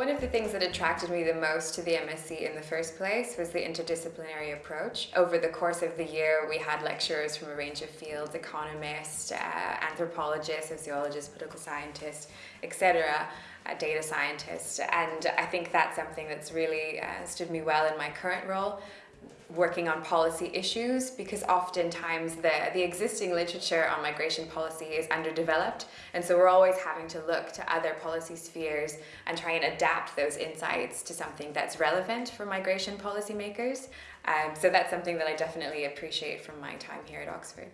One of the things that attracted me the most to the MSc in the first place was the interdisciplinary approach. Over the course of the year we had lecturers from a range of fields, economists, uh, anthropologists, sociologists, political scientists, etc., uh, data scientists and I think that's something that's really uh, stood me well in my current role working on policy issues because oftentimes the, the existing literature on migration policy is underdeveloped and so we're always having to look to other policy spheres and try and adapt those insights to something that's relevant for migration policymakers. Um, so that's something that I definitely appreciate from my time here at Oxford.